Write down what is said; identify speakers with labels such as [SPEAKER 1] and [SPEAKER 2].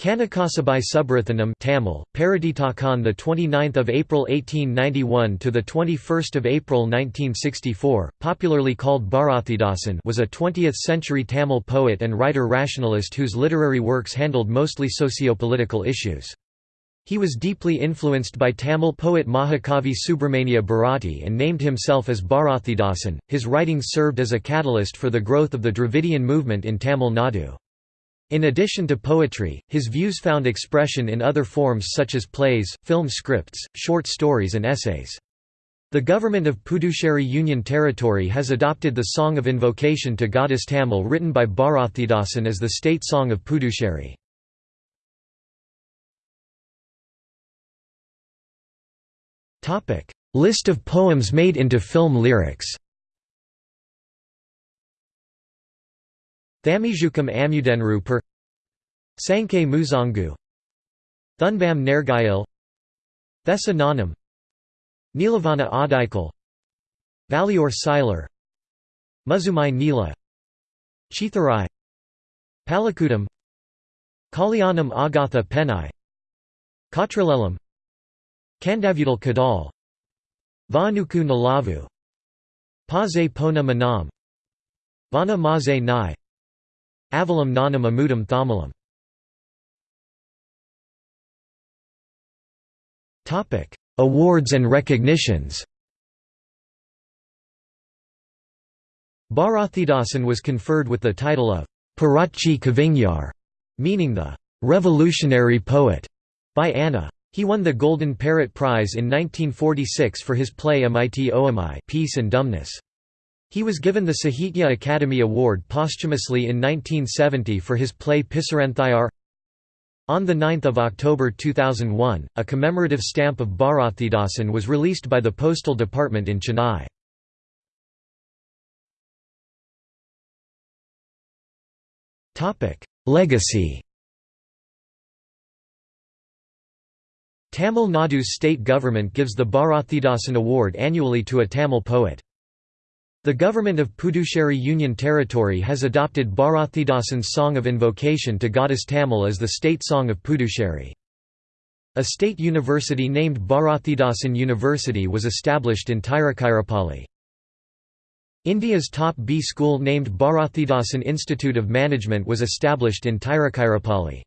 [SPEAKER 1] Kanakasabai Subrathanam Tamil, Paraditakan the 29th of April 1891 to the 21st of April 1964, popularly called Bharathidasan was a 20th-century Tamil poet and writer-rationalist whose literary works handled mostly socio-political issues. He was deeply influenced by Tamil poet Mahakavi Subramania Bharati and named himself as Bharathidasan. His writings served as a catalyst for the growth of the Dravidian movement in Tamil Nadu. In addition to poetry, his views found expression in other forms such as plays, film scripts, short stories and essays. The government of Puducherry Union Territory has adopted the Song of Invocation to Goddess Tamil written by Bharathidasan as the state song of Puducherry. List of poems made into film lyrics Thamizhukam Amudenru per Sankei Muzangu Thunbam Nergayil. Thessa Nanam. Nilavana Adikal Valior Siler. Muzumai Nila. Chitharai. Palakudam Kalyanam Agatha Penai. Katralelam Kandavudal Kadal. Vanuku Nalavu. Paze Pona Manam. Vana Maze Nai Avalam nanam amudam thamalam Awards and recognitions Bharathidasan was conferred with the title of Puratchi Kavignar, meaning the revolutionary poet, by Anna. He won the Golden Parrot Prize in 1946 for his play Amiti Oamai Peace and Dumbness. He was given the Sahitya Akademi Award posthumously in 1970 for his play Pisaranthayar. On 9 October 2001, a commemorative stamp of Bharathidasan was released by the Postal Department in Chennai. Legacy Tamil Nadu's state government gives the Bharathidasan Award annually to a Tamil poet. The government of Puducherry Union Territory has adopted Bharathidasan's Song of Invocation to Goddess Tamil as the state song of Puducherry. A state university named Bharathidasan University was established in Tiruchirappalli. India's top B school named Bharathidasan Institute of Management was established in Tiruchirappalli.